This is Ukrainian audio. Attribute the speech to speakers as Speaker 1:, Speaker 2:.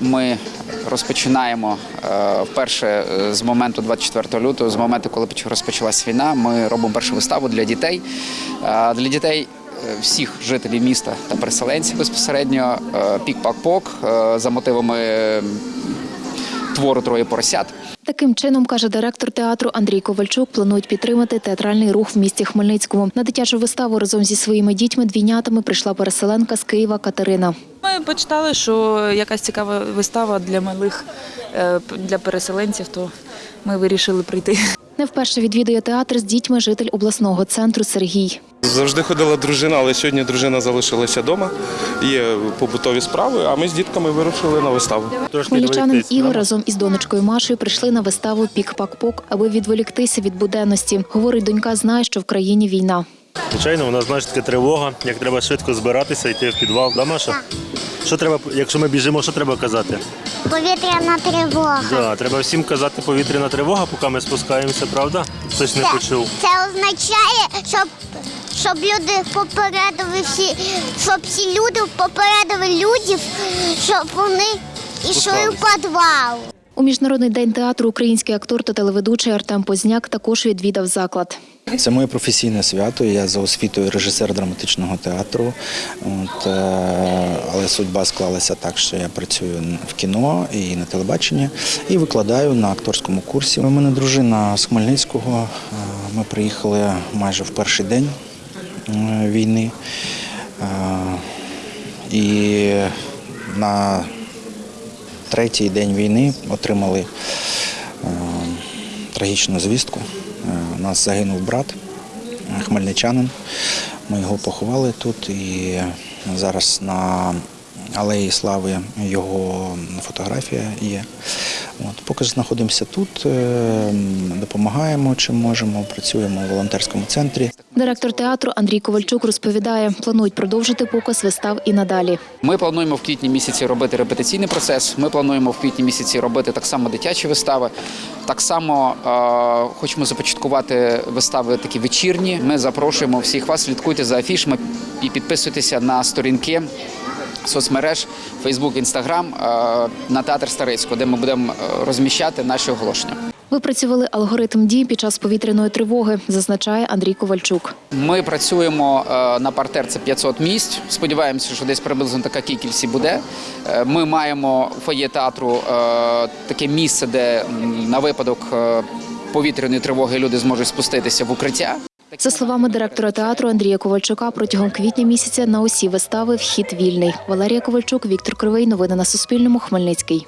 Speaker 1: Ми розпочинаємо е, вперше е, з моменту 24 лютого, з моменту, коли поч- розпочалась війна. Ми робимо першу виставу для дітей. Е, Для дітей всіх жителів міста та переселенців безпосередньо пік-пак-пок за мотивами твору Троє поросят.
Speaker 2: Таким чином, каже директор театру Андрій Ковальчук, планують підтримати театральний рух в місті Хмельницькому. На дитячу виставу разом зі своїми дітьми двійнятами прийшла переселенка з Києва Катерина.
Speaker 3: Ми почитали, що якась цікава вистава для малих, е, для переселенців, то ми вирішили прийти.
Speaker 2: Не вперше відвідує театр з дітьми житель обласного центру Сергій.
Speaker 4: Завжди ходила дружина, але сьогодні дружина залишилася вдома. Є побутові справи, а ми з дітками вирушили на виставу.
Speaker 2: Хмельничанин Ігор разом із донечкою Машею прийшли на виставу Пік-пак-пок, аби відволіктися від буденності. Говорить, донька знає, що в країні війна.
Speaker 5: Звичайно, у нас знаєш, таке тривога, як треба швидко збиратися, йти в підвал. Да, Маша? Що треба, якщо ми біжимо, що треба казати?
Speaker 6: Повітряна тривога.
Speaker 5: Да, треба всім казати повітряна тривога, поки ми спускаємося, правда? Хтось не почув.
Speaker 6: Це означає, щоб, щоб люди попередили всі, щоб всі люди попередили людів, щоб вони йшли в підвал.
Speaker 2: У міжнародний день театру український актор та телеведучий Артем Позняк також відвідав заклад.
Speaker 7: Це моє професійне свято. Я за освітою режисер драматичного театру. От, е, але судьба склалася так, що я працюю в кіно і на телебаченні і викладаю на акторському курсі. У мене дружина з Хмельницького. Е, Ми приїхали майже в перший день е, війни. І на третій день війни отримали трагічну звістку. У нас загинув брат, е, хмельничанин. Ми його поховали тут і зараз на алеї слави його фотографія є. От, поки знаходимося тут, е, допомагаємо чим можемо, працюємо у волонтерському центрі.
Speaker 2: Директор театру Андрій Ковальчук розповідає, планують продовжити показ вистав і надалі.
Speaker 1: Ми плануємо в квітні місяці робити репетиційний процес. Ми плануємо в квітні місяці робити так само дитячі вистави. Так само е, хочемо започаткувати вистави такі вечірні. Ми запрошуємо всіх вас, слідкуйте за афішами і підписуйтеся на сторінки соцмереж Facebook, Instagram е, на театр Старицького, де ми будемо е, розміщати наші оголошення.
Speaker 2: Випрацювали алгоритм дій під час повітряної тривоги, зазначає Андрій Ковальчук.
Speaker 1: Ми працюємо е, на партер, це 500 місць. Сподіваємося, що десь приблизно така кількість і буде. Ми маємо у фоє театру таке місце, де на випадок повітряної тривоги люди зможуть спуститися в укриття.
Speaker 2: За словами директора театру Андрія Ковальчука, протягом квітня місяця на усі вистави вхід вільний. Валерія Ковальчук, Віктор Кривий. Новини на Суспільному. Хмельницький.